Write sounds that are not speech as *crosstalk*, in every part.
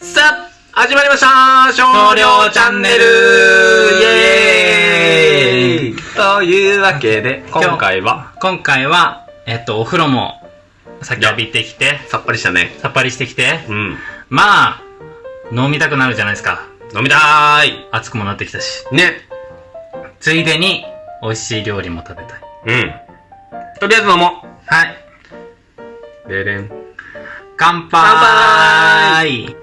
さあ、始まりました少量チャンネルイエーイというわけで、今回は、今回は、えっと、お風呂も、さっき浴びてきて、さっぱりしたね。さっぱりしてきて、うん。まあ、飲みたくなるじゃないですか。飲みたーい暑くもなってきたし。ね。ついでに、美味しい料理も食べたい。うん。とりあえず飲もはい。う。ででん。乾杯乾杯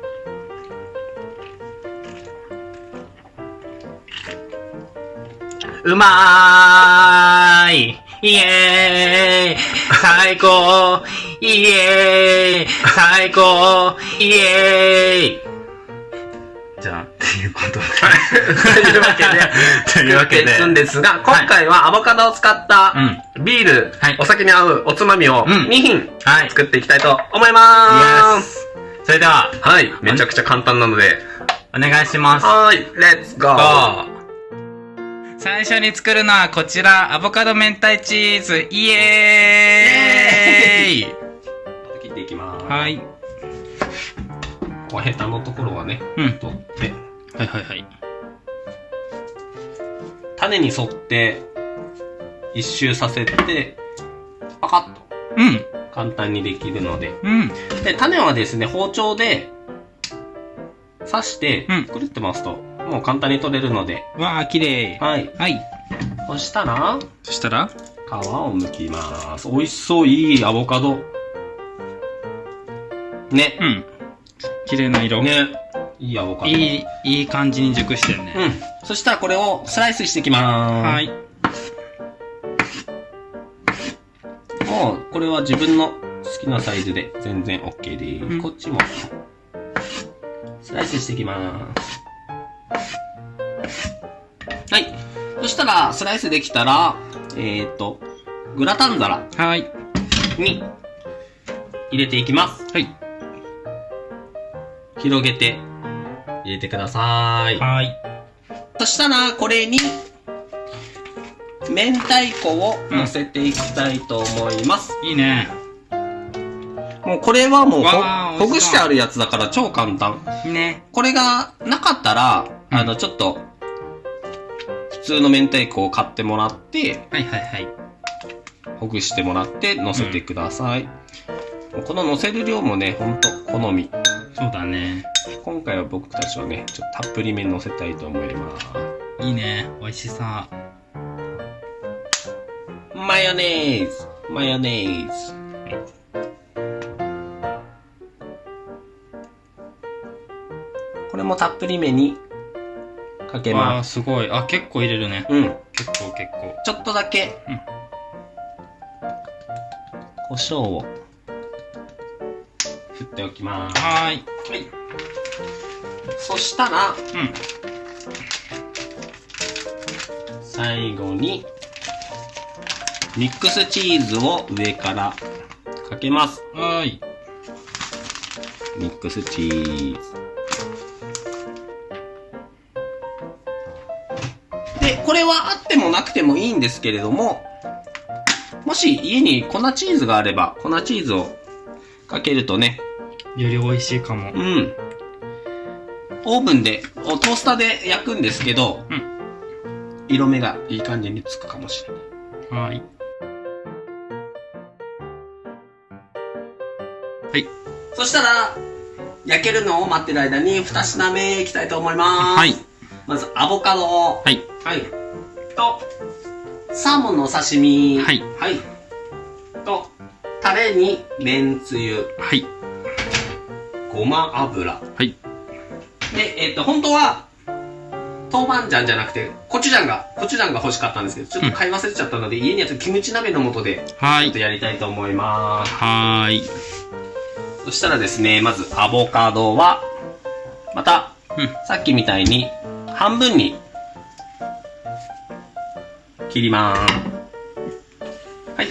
うまーいイエーイ最高イエーイ最高イエーイじゃあ、っていうこというわけで、というわけで作っていくんですが、今回はアボカドを使ったうん。ビール、はいお酒に合うおつまみをうん2品はい。作っていきたいと思いまーす。それでは、はい。めちゃくちゃ簡単なので。お願いします。はーい。レッツゴー。GO! 最初に作るのはこちら、アボカド明太チーズ、イエーイ切っていきます。はい。こうヘタのところはね、うん。取って、はいはいはい。種に沿って一周させて、パカッとうん。簡単にできるので。うん。で、種はですね、包丁で刺してうん、くるって回すと、もう簡単に取れるので。わあ、綺麗。はい。はい。そしたら、そしたら？皮を剥きます。美味しそう、いいアボカド。ね。うん。綺麗な色。ね。いいアボカド。いい、いい感じに熟してるね。うん。そしたらこれをスライスしていきまーす。はい。もう、これは自分の好きなサイズで全然 OK です。うんこっちも、スライスしていきます。はい。そしたら、スライスできたら、えっ、ー、と、グラタン皿はい。に入れていきます。はい。広げて入れてください。はい。そしたら、これに、明太子を乗せていきたいと思います。いいね。もうこれはもうほぐしてあるやつだから超簡単。ね。これがなかったら、うんあの、ちょっと、普通の明太子を買ってもらって、はいはいはい。ほぐしてもらって乗せてください。もうこの乗せる量もね、ほんと好み。そうだね。今回は僕たちはね、ちょっとたっぷりめに乗せたいと思います。いいね。美味しさ。マヨネーズマヨネーズこれもたっぷりめにかけます。すごい。あ、結構入れるね。うん。結構結構。ちょっとだけ、うん胡椒を振っておきます。はーい。はい。そしたら、うん。最後に、ミックスチーズを上からかけます。はーい。ミックスチーズ。で、これはあってもなくてもいいんですけれども、もし家に粉チーズがあれば、粉チーズをかけるとね、より美味しいかもう。ん。オーブンで、おトースターで焼くんですけど、うん色目がいい感じにつくかもしれない。はーい。はい。そしたら、焼けるのを待ってる間に二品目いきたいと思います。はい。まず、アボカドを。はい。はい。と、サーモンのお刺身。はいはい。と、タレに、めんつゆ、はい。ごま油。はい。で、えっ、と、本当は、豆板醤じゃなくて、コチュジャンが、コチュジャンが欲しかったんですけど、ちょっと買い忘れちゃったので、家にあるキムチ鍋の素で、ちょっと。やりたいと思います。はーい。そしたらですね、まず、アボカドは、また、うん。さっきみたいに、半分に、切りまーす。はい。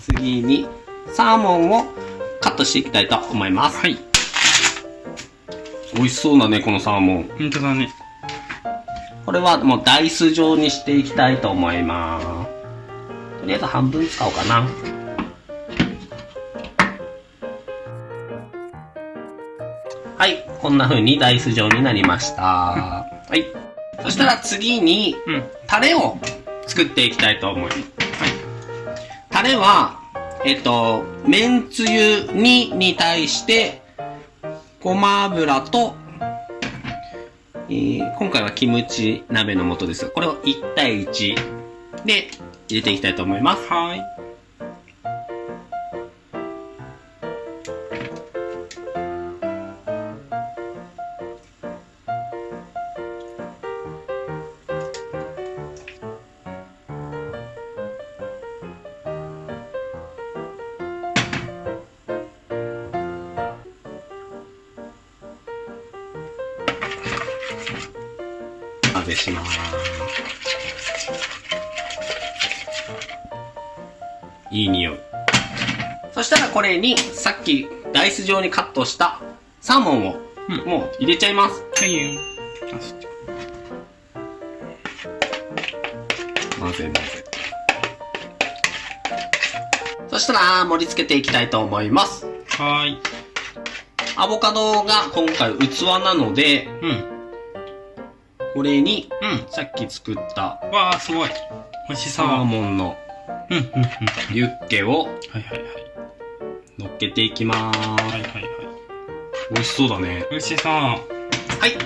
次に、サーモンをカットしていきたいと思います。はい。美味しそうだね、このサーモン。本当だね。これはもうダイス状にしていきたいと思います。とりあえず半分使おうかな。はい、こんな風にダイス状になりました。はい。そしたら次に、タレを作っていきたいと思います。はい、タレは、えっと、めんつゆ2に対して、ごま油と、えー今回はキムチ鍋の素ですが、これを1対1で入れていきたいと思います。はい。混ぜします。いい匂い。そしたらこれにさっきダイス状にカットしたサーモンをうんもう入れちゃいます。はいよ。あそっち混ぜ混ぜ。そしたら盛り付けていきたいと思います。はーい。アボカドが今回器なので、うん。これにうん。さっき作ったわあ、すごい。美味しそう。サーモンのうん、うん、うん。ユッケをはいはいはい。乗っけていきます。はいはいはい。美味しそうだね。美味しそう。はい。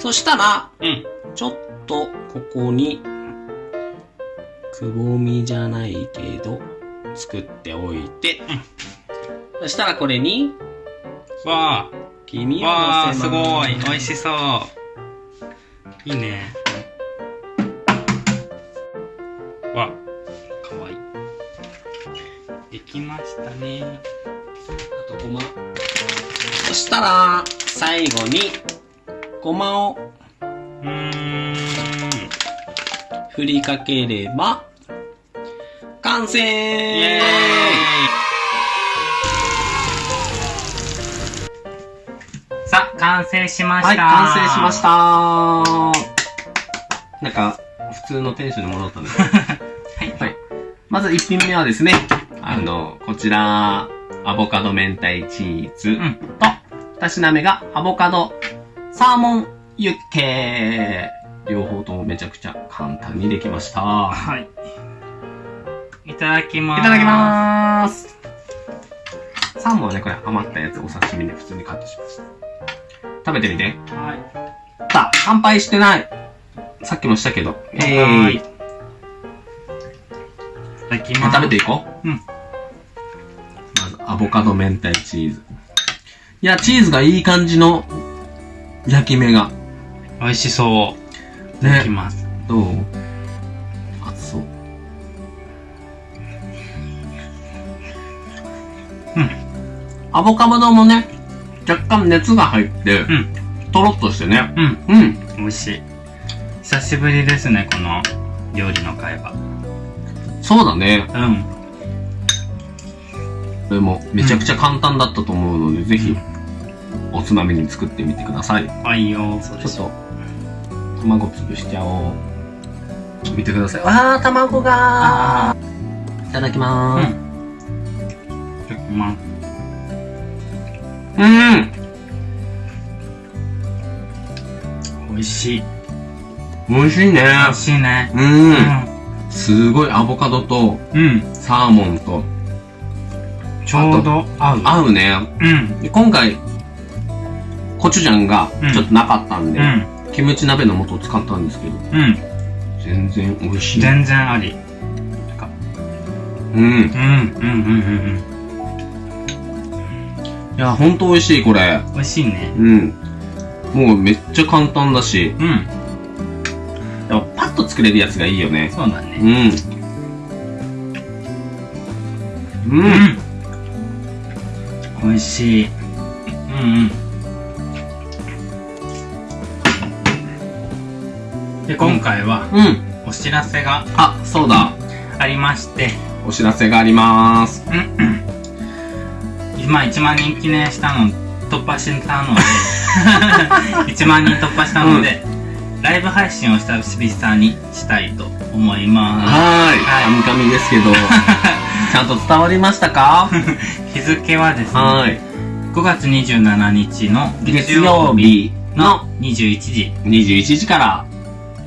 そしたら、うん。ちょっとここに、くぼみじゃないけど、作っておいて、そしたらこれに、わ黄身あ。をわあ、乗せます。すごい。美味しそう。いいね。わ、かわいい。できましたね。あとごま。そしたら、最後に、ごまをうーん。振りかければ、完成イエーさあ、完成しまはい、した。完成しましたなんか、普通のテンションに戻ったんです *laughs* はい。はい。まず1品目はですね、あの、こちら、アボカド明太チーズうん。と、2品目がアボカドサーモンユッケ両方ともめちゃくちゃ簡単にできました。はい。いただきまーす。いただきまーす。サーモンはね、これ余ったやつお刺身で普通にカットします。食べてみて。す。はい。さあ、乾杯してない。さっきもしたけど。えはい。いー、ただきます。食べていこう。うん。まず、アボカド明太チーズ。いや、チーズがいい感じの焼き目が。美味しそう。ねき。ます。どう？熱そう。うん。アボカドもね、若干熱が入って、うん。とろっとしてね。うん。うん。美味しい。久しぶりですね、この料理の会話。そうだね。うん。これもめちゃくちゃ簡単だったと思うので、ぜひ、おつまみに作ってみてください。はいよ。そうちょっと、卵潰しちゃおう。見てください。わー、卵がーいただきまーす。いただきます。うん。美味しい。美味しいね。美味しいね。う。うんすごいアボカドとうん。サーモンとちょうど合う。合うね。うん。で今回、コチュジャンがちょっとなかったんで、うん。キムチ鍋の素を使ったんですけど、うん。全然美味しい。全然あり。うん。うん。うん。うん。いや、ほんと美味しい、これ。うん。美味しいね。うん。もうめっちゃ簡単だし、うん。やっぱパッと作れるやつがいいよね。そうだね。うん。うん。うん。美味しい。うんうん。で、今回はうん。お知らせがあ、そうだ。ありまして、お知らせがあります。今1万人記念したの、突破したので、*laughs* 1万人突破したので、ライブ配信を久々にしたいと思いまはーい。はいカミカミですけど、*laughs* ちゃんと伝わりましたか？す。日付はですね、はーい。5月27日の月曜日のの21時、21時から、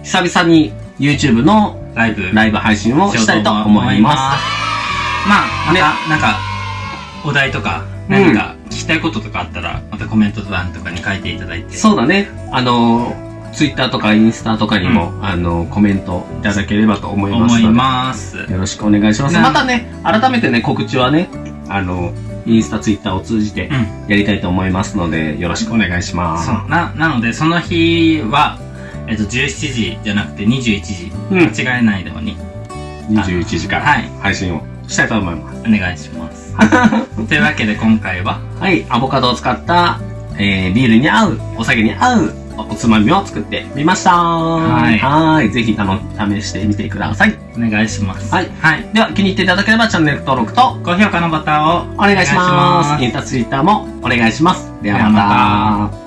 久々に YouTube のライブ、ライブ配信をしたいと思います。まあ、まねた、なんか、お題とか、うん何か聞きたいこととかあったら、またコメント欄とかに書いていただいて。そうだね。あの、Twitter とかインスタとかにも、あの、コメントいただければと思います思います。よろしくお願いします。なまたね、改めてね、告知はね、あの、インスタ、ツイッターを通じてうん。やりたいと思いますので、よろしくお願いします。そう。な、なので、その日は、えっと、17時じゃなくて21時。うん。間違えないように21時からはい配信をしたいと思います。お願いします。*laughs* というわけで今回は、はい、アボカドを使った、えー、ビールに合う、お酒に合うおつまみを作ってみました。はいはい。ぜひ、あの、試してみてください。お願いします。はい。はい。では、気に入っていただければチャンネル登録と高評価のボタンをお願いします。インスタ、ツイッターもお願いします。ではまた。